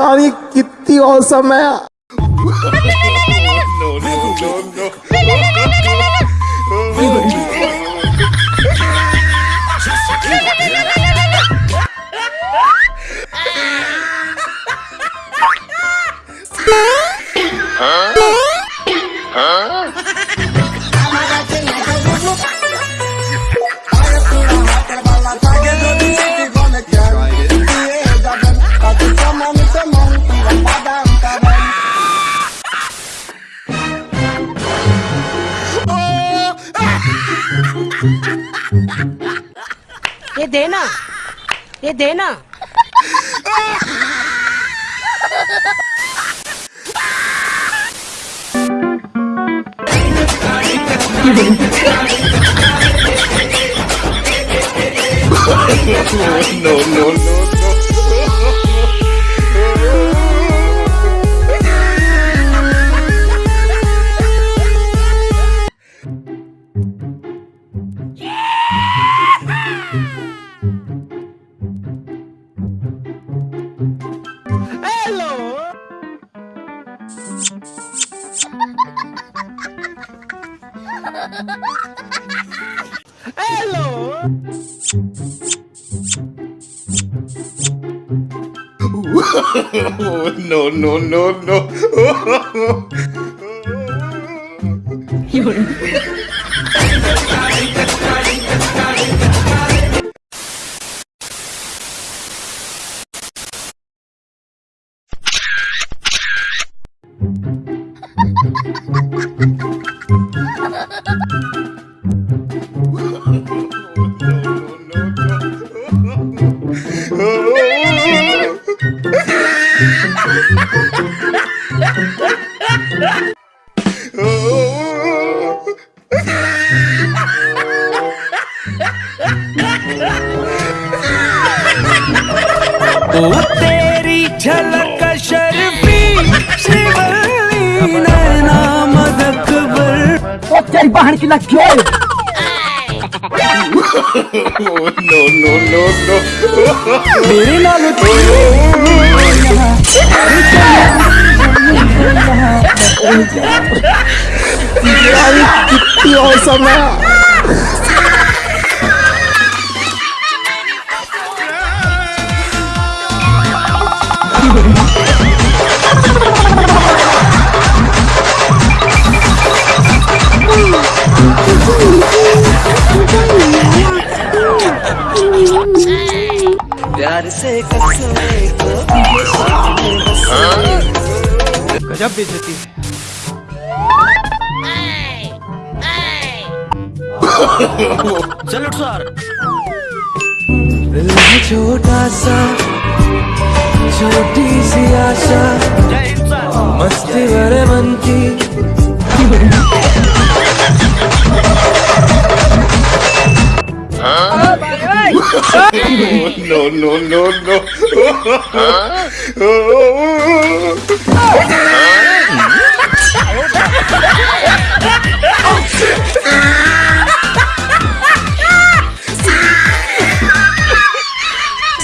यार कितनी औसम है। ये देना ये देना no, no, no, no. Hello! no, no, no, no. Thank you. तेरी झलक शर्फी शिवली नैना मदकबर तेरी बहन की लग क्यों no, no, no, no. मेरे नाल कितनी औसम है। प्यार गजब बेइज्जती है। चल सर। छोटा सा छोटी सी आशा मस्ती भरे मन की no, no, no, no.